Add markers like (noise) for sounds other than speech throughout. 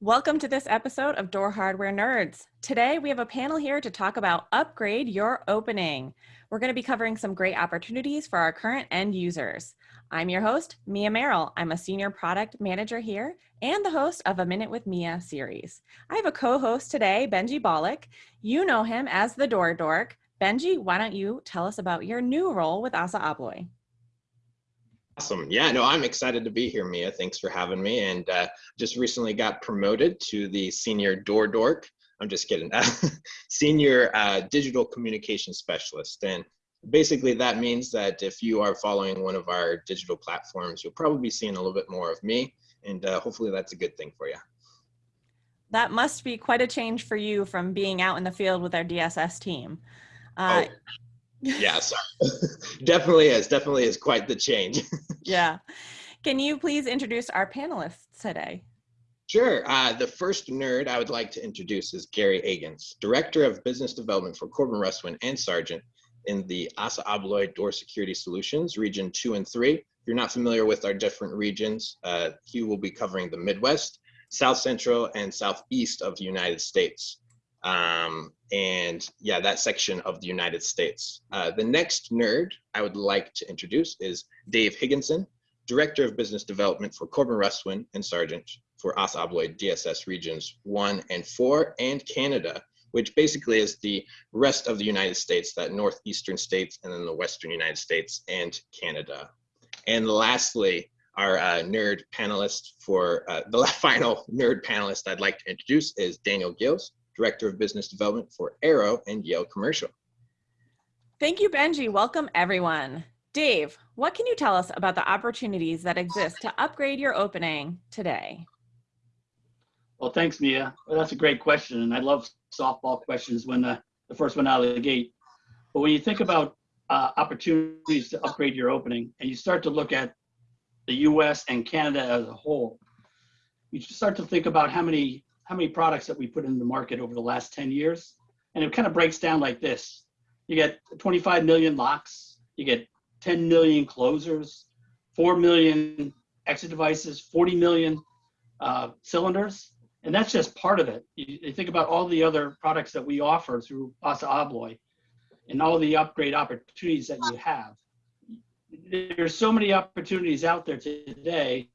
Welcome to this episode of Door Hardware Nerds. Today we have a panel here to talk about Upgrade Your Opening. We're going to be covering some great opportunities for our current end users. I'm your host, Mia Merrill. I'm a senior product manager here and the host of A Minute with Mia series. I have a co-host today, Benji Bollock. You know him as the Door Dork. Benji, why don't you tell us about your new role with Assa Abloy? Awesome. Yeah, no, I'm excited to be here, Mia. Thanks for having me. And uh, just recently got promoted to the senior door dork. I'm just kidding. (laughs) senior uh, digital communication specialist. And basically that means that if you are following one of our digital platforms, you'll probably be seeing a little bit more of me. And uh, hopefully that's a good thing for you. That must be quite a change for you from being out in the field with our DSS team. Uh, oh yeah, (laughs) (laughs) definitely is. Definitely is quite the change. (laughs) yeah. Can you please introduce our panelists today? Sure. Uh, the first nerd I would like to introduce is Gary Agans, Director of Business Development for Corbin Russwin and Sargent in the Assa Abloy Door Security Solutions, Region 2 and 3. If you're not familiar with our different regions, uh, he will be covering the Midwest, South Central, and Southeast of the United States um, and yeah, that section of the United States. Uh, the next nerd I would like to introduce is Dave Higginson, Director of Business Development for Corbin Russwin and Sargent for Assa Abloy DSS Regions 1 and 4 and Canada, which basically is the rest of the United States, that northeastern states and then the western United States and Canada. And lastly, our uh, nerd panelist for uh, the (laughs) final nerd panelist I'd like to introduce is Daniel Gills, Director of Business Development for Arrow and Yale Commercial. Thank you, Benji. Welcome, everyone. Dave, what can you tell us about the opportunities that exist to upgrade your opening today? Well, thanks, Mia. Well, that's a great question, and I love softball questions when the, the first one out of the gate. But when you think about uh, opportunities to upgrade your opening, and you start to look at the U.S. and Canada as a whole, you start to think about how many how many products that we put in the market over the last 10 years. And it kind of breaks down like this. You get 25 million locks, you get 10 million closers, 4 million exit devices, 40 million uh, cylinders. And that's just part of it. You, you, think about all the other products that we offer through Assa Abloy and all the upgrade opportunities that you have. There's so many opportunities out there today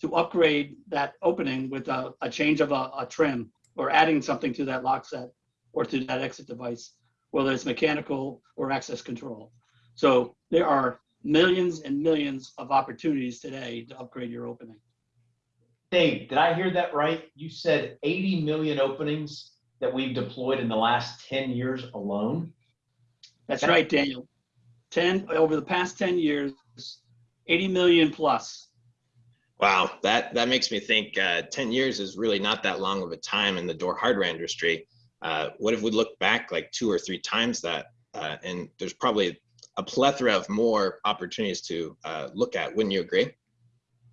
to upgrade that opening with a, a change of a, a, trim or adding something to that lock set or to that exit device, whether it's mechanical or access control. So there are millions and millions of opportunities today to upgrade your opening. Dave, did I hear that right? You said 80 million openings that we've deployed in the last 10 years alone? That's right, Daniel. 10 over the past 10 years, 80 million plus. Wow, that that makes me think. Uh, Ten years is really not that long of a time in the door hardware industry. Uh, what if we look back like two or three times that? Uh, and there's probably a plethora of more opportunities to uh, look at. Wouldn't you agree?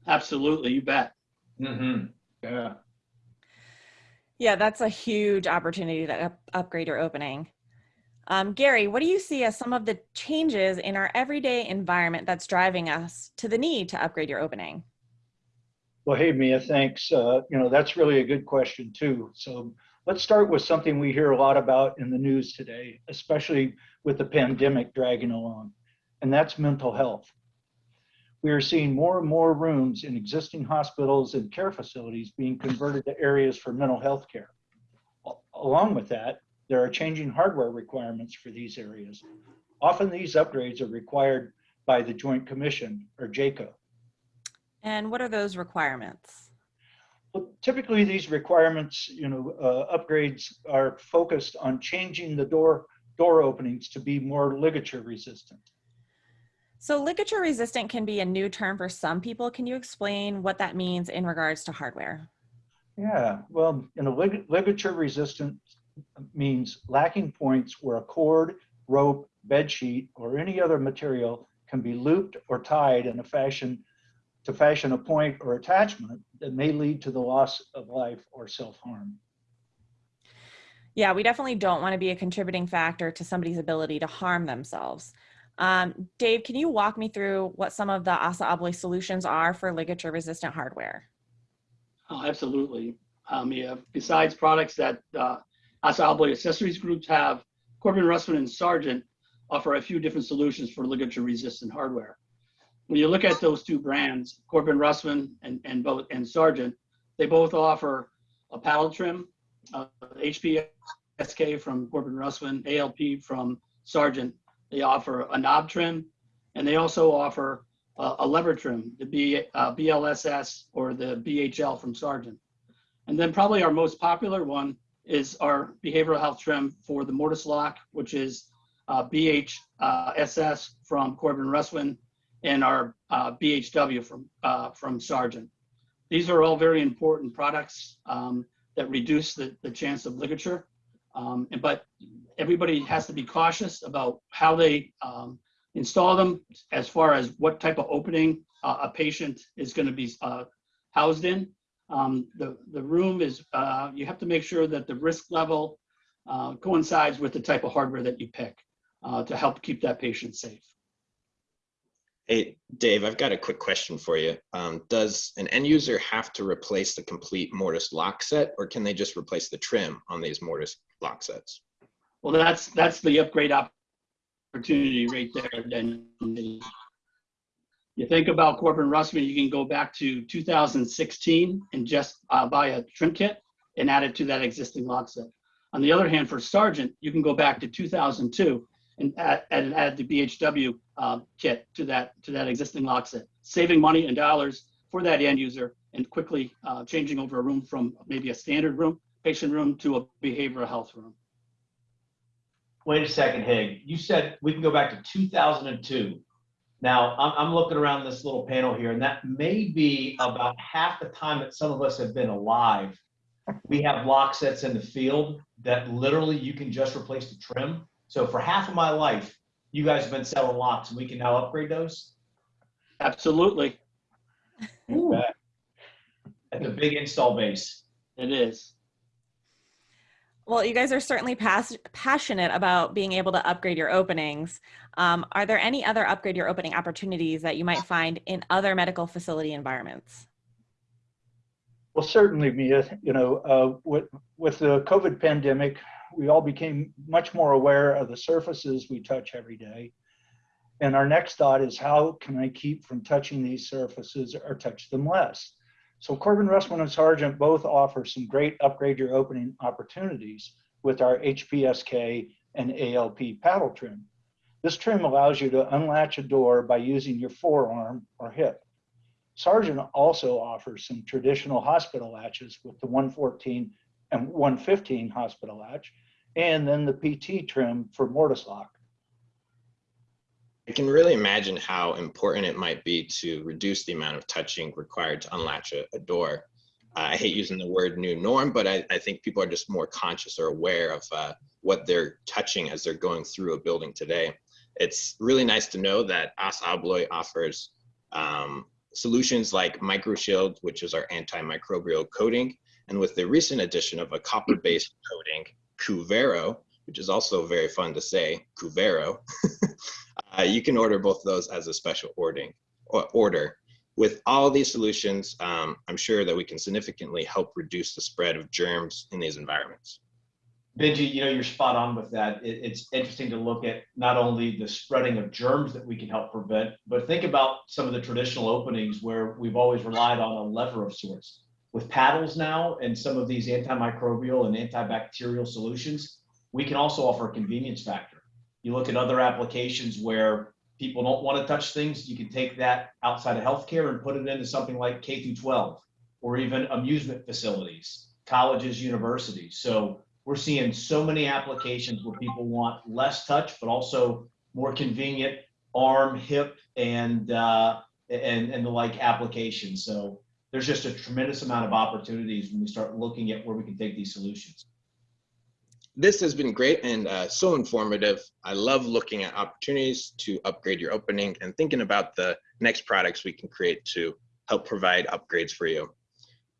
Absolutely, you bet. Mm-hmm. Yeah. Yeah, that's a huge opportunity to up upgrade your opening. Um, Gary, what do you see as some of the changes in our everyday environment that's driving us to the need to upgrade your opening? Well, hey, Mia, thanks. Uh, you know, that's really a good question too. So let's start with something we hear a lot about in the news today, especially with the pandemic dragging along, and that's mental health. We are seeing more and more rooms in existing hospitals and care facilities being converted to areas for mental health care. Along with that, there are changing hardware requirements for these areas. Often these upgrades are required by the Joint Commission or JCAHO. And what are those requirements? Well, typically these requirements, you know, uh, upgrades are focused on changing the door door openings to be more ligature resistant. So ligature resistant can be a new term for some people. Can you explain what that means in regards to hardware? Yeah, well, you know, lig ligature resistant means lacking points where a cord, rope, bed sheet, or any other material can be looped or tied in a fashion to fashion a point or attachment that may lead to the loss of life or self-harm. Yeah, we definitely don't want to be a contributing factor to somebody's ability to harm themselves. Um, Dave, can you walk me through what some of the Assa Abloy solutions are for ligature resistant hardware? Oh, absolutely. Um, yeah, besides products that uh, Assa Abloy Accessories Groups have, Corbin Russwin and Sargent offer a few different solutions for ligature resistant hardware. When you look at those two brands, Corbin Russwin and, and both and Sargent, they both offer a paddle trim, uh, HP SK from Corbin Russwin, ALP from Sargent. They offer a knob trim, and they also offer uh, a lever trim, the B, uh, BLSS or the BHL from Sargent. And then probably our most popular one is our behavioral health trim for the mortise lock, which is uh, BHSS from Corbin Russwin and our uh, BHW from, uh, from Sargent. These are all very important products um, that reduce the, the chance of ligature. Um, and, but everybody has to be cautious about how they um, install them as far as what type of opening uh, a patient is going to be uh, housed in. Um, the, the room is, uh, you have to make sure that the risk level uh, coincides with the type of hardware that you pick to help keep that patient safe. Hey, Dave, I've got a quick question for you. Um, does an end user have to replace the complete mortise lock set or can they just replace the trim on these mortise lock sets? Well, that's, that's the upgrade opportunity right there. Then you think about Corbin Russwin, you can go back to 2016 and just uh, buy a trim kit and add it to that existing lock set. On the other hand, for Sargent, you can go back to 2002 and add, add, the BHW uh, kit to that to that existing lock set, saving money and dollars for that end user and quickly uh, changing over a room from maybe a standard room, patient room, to a behavioral health room. Wait a second, Hig. You said we can go back to 2002. Now, I'm, I'm looking around this little panel here, and that may be about half the time that some of us have been alive. We have lock sets in the field that literally you can just replace the trim. So for half of my life, you guys have been selling locks, and we can now upgrade those Absolutely, That's a big install base. it is. Well, you guys are certainly pas- passionate about being able to upgrade your openings. Um, are there any other upgrade your opening opportunities that you might find in other medical facility environments? Well, certainly, Mia, you know, uh, with, with the COVID pandemic, we all became much more aware of the surfaces we touch every day. And our next thought is how can I keep from touching these surfaces or touch them less? So Corbin Russwin and Sargent both offer some great upgrade your opening opportunities with our HPSK and ALP paddle trim. This trim allows you to unlatch a door by using your forearm or hip. Sargent also offers some traditional hospital latches with the 114 and 115 hospital latch, and then the PT trim for mortise lock. I can really imagine how important it might be to reduce the amount of touching required to unlatch a, a door. Uh, I hate using the word new norm, but I, I, think people are just more conscious or aware of uh, what they're touching as they're going through a building today. It's really nice to know that Assa Abloy offers um, solutions like MicroShield, which is our antimicrobial coating, and with the recent addition of a copper-based coating, CuVerro, which is also very fun to say, CuVerro, (laughs) uh, you can order both of those as a special ordering, or order. With all these solutions, um, I'm sure that we can significantly help reduce the spread of germs in these environments. Benji, you know, you're spot on with that. It, it's interesting to look at not only the spreading of germs that we can help prevent, but think about some of the traditional openings where we've always relied on a lever of sorts. With paddles now and some of these antimicrobial and antibacterial solutions, we can also offer a convenience factor. You look at other applications where people don't want to touch things, you can take that outside of healthcare and put it into something like K through 12 or even amusement facilities, colleges, universities. So we're seeing so many applications where people want less touch, but also more convenient arm, hip, and uh, and and the like applications. So there's just a tremendous amount of opportunities when we start looking at where we can take these solutions. This has been great and uh, so informative. I love looking at opportunities to upgrade your opening and thinking about the next products we can create to help provide upgrades for you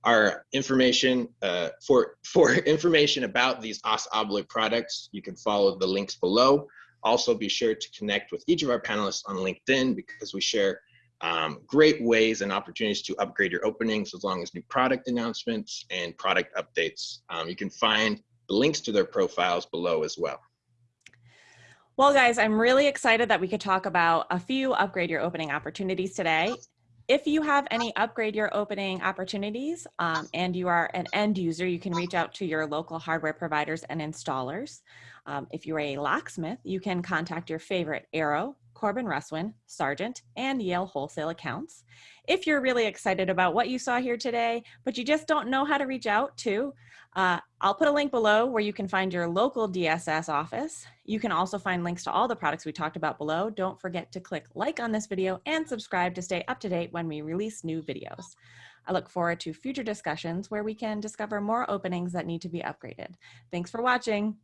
our information uh, for for information about these Assa Abloy products, you can follow the links below. Also, be sure to connect with each of our panelists on LinkedIn because we share Um, great ways and opportunities to upgrade your openings as long as new product announcements and product updates. Um, you can find links to their profiles below as well. Well, guys, I'm really excited that we could talk about a few upgrade your opening opportunities today. If you have any upgrade your opening opportunities um, and you are an end user, you can reach out to your local hardware providers and installers. Um, if you're a locksmith, you can contact your favorite Arrow, Corbin Russwin, Sargent, and Yale wholesale accounts. If you're really excited about what you saw here today, but you just don't know how to reach out to, uh, I'll put a link below where you can find your local DSS office. You can also find links to all the products we talked about below. Don't forget to click like on this video and subscribe to stay up to date when we release new videos. I look forward to future discussions where we can discover more openings that need to be upgraded. Thanks for watching.